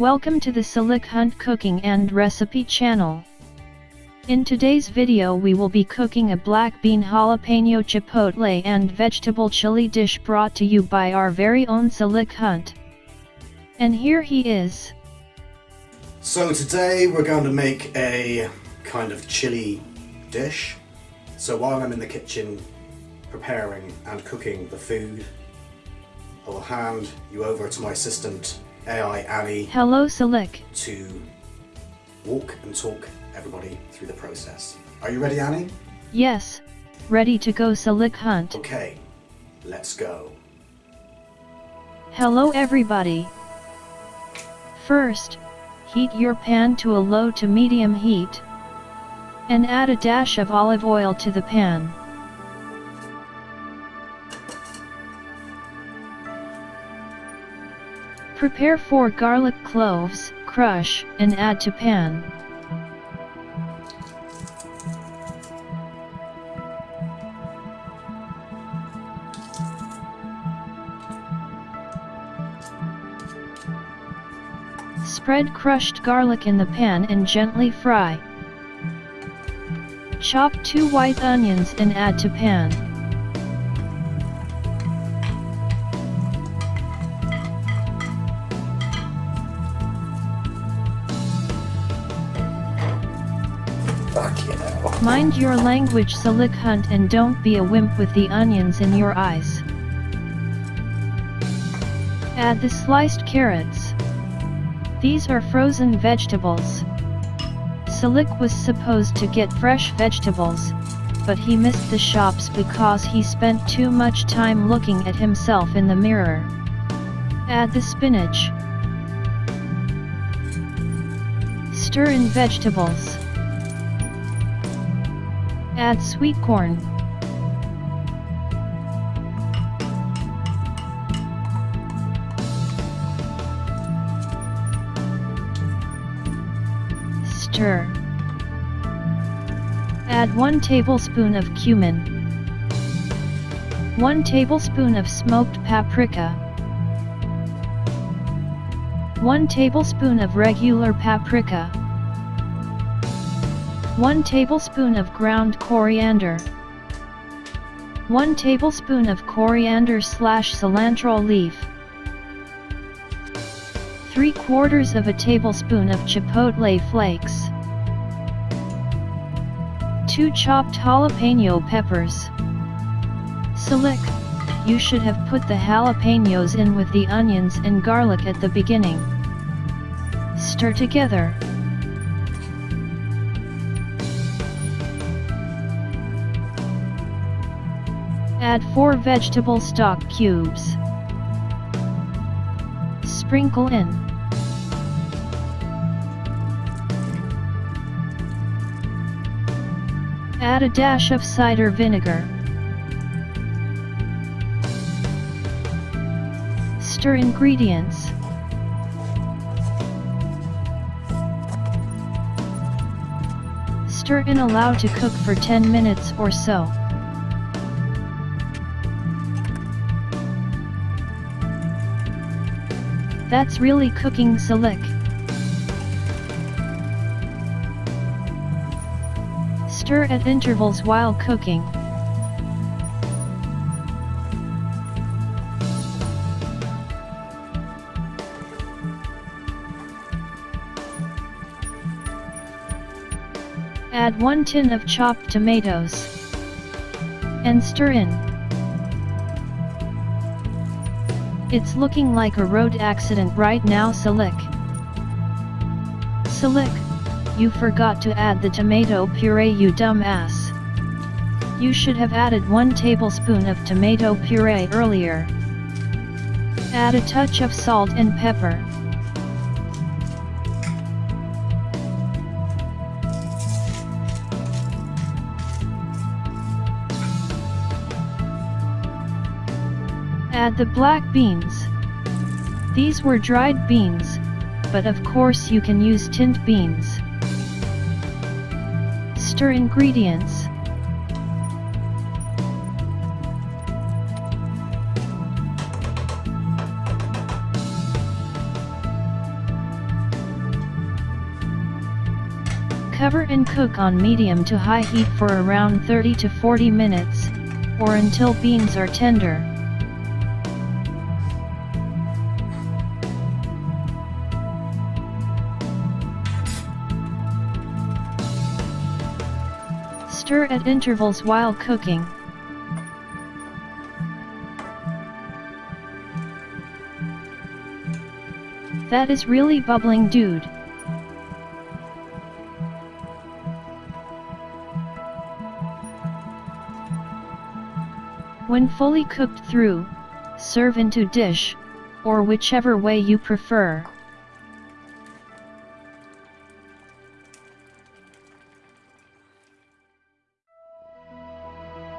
Welcome to the Salik Hunt Cooking and Recipe channel. In today's video we will be cooking a black bean jalapeno chipotle and vegetable chili dish brought to you by our very own Salik Hunt. And here he is. So today we're going to make a kind of chili dish. So while I'm in the kitchen preparing and cooking the food, I will hand you over to my assistant AI Annie Hello Silic. to walk and talk everybody through the process. Are you ready Annie? Yes, ready to go Silic Hunt. Okay, let's go. Hello everybody. First, heat your pan to a low to medium heat. And add a dash of olive oil to the pan. Prepare 4 garlic cloves, crush, and add to pan. Spread crushed garlic in the pan and gently fry. Chop 2 white onions and add to pan. Mind your language Salik Hunt and don't be a wimp with the onions in your eyes. Add the sliced carrots. These are frozen vegetables. Salik was supposed to get fresh vegetables, but he missed the shops because he spent too much time looking at himself in the mirror. Add the spinach. Stir in vegetables. Add sweet corn. Stir. Add 1 tablespoon of cumin. 1 tablespoon of smoked paprika. 1 tablespoon of regular paprika. 1 tablespoon of ground coriander. 1 tablespoon of coriander slash cilantro leaf. 3 quarters of a tablespoon of chipotle flakes. 2 chopped jalapeno peppers. Silic, you should have put the jalapenos in with the onions and garlic at the beginning. Stir together. Add 4 vegetable stock cubes. Sprinkle in. Add a dash of cider vinegar. Stir ingredients. Stir and allow to cook for 10 minutes or so. That's really cooking Silic. Stir at intervals while cooking. Add 1 tin of chopped tomatoes. And stir in. It's looking like a road accident right now Silic. Silic, you forgot to add the tomato puree you dumbass. You should have added 1 tablespoon of tomato puree earlier. Add a touch of salt and pepper. Add the black beans. These were dried beans, but of course you can use tinned beans. Stir ingredients. Cover and cook on medium to high heat for around 30 to 40 minutes, or until beans are tender. Stir at intervals while cooking. That is really bubbling dude. When fully cooked through, serve into dish, or whichever way you prefer.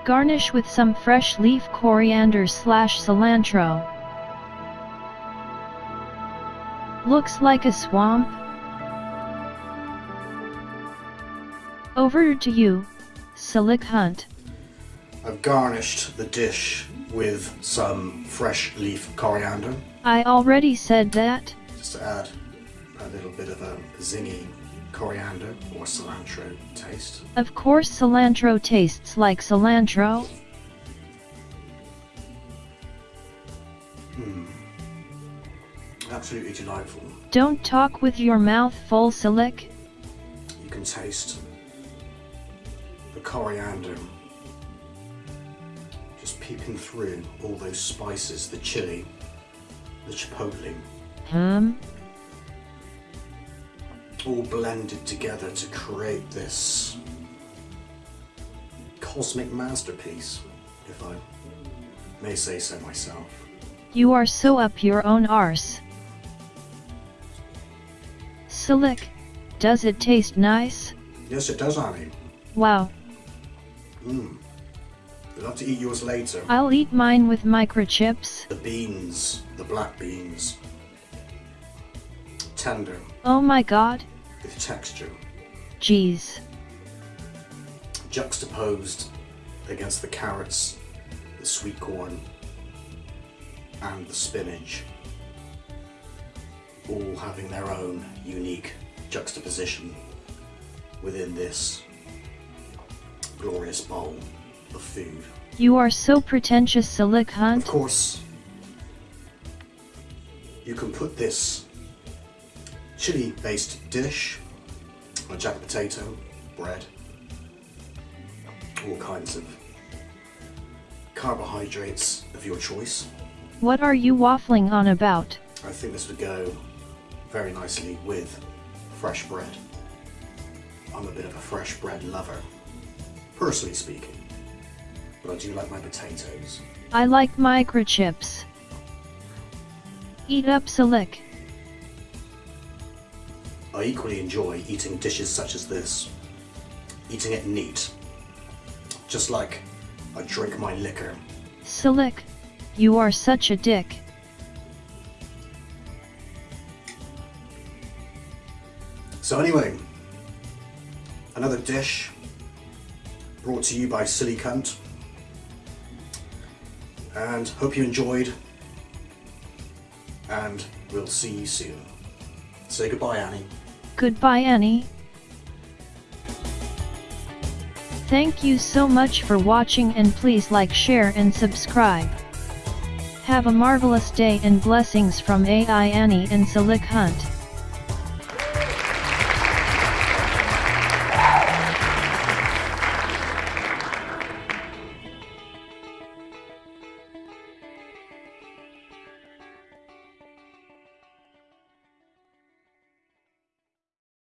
Garnish with some fresh leaf coriander slash cilantro. Looks like a swamp? Over to you, Silic Hunt. I've garnished the dish with some fresh leaf coriander, I already said that. just to add a little bit of a zingy coriander or cilantro taste. Of course cilantro tastes like cilantro. Hmm. Absolutely delightful. Don't talk with your mouth full Silic. You can taste the coriander just peeping through all those spices, the chili, the chipotle, Hmm? All blended together to create this cosmic masterpiece, if I may say so myself. You are so up your own arse. Silic, does it taste nice? Yes, it does, Annie. Wow, Mmm. I'd love to eat yours later. I'll eat mine with microchips. The beans, the black beans, tender Oh my god, with texture, jeez. juxtaposed against the carrots, the sweet corn, and the spinach, all having their own unique juxtaposition within this glorious bowl of food. You are so pretentious Silic Of course, you can put this chili based dish a jacket potato, bread, all kinds of carbohydrates of your choice. What are you waffling on about? I think this would go very nicely with fresh bread. I'm a bit of a fresh bread lover, personally speaking, but I do like my potatoes. I like microchips. Eat up Silic. I equally enjoy eating dishes such as this, eating it neat, just like I drink my liquor. Silic, you are such a dick. So anyway, another dish brought to you by Silly Cunt, and hope you enjoyed, and we'll see you soon. Say goodbye, Annie. Goodbye Annie. Thank you so much for watching and please like share and subscribe. Have a marvelous day and blessings from AI Annie and Silic Hunt.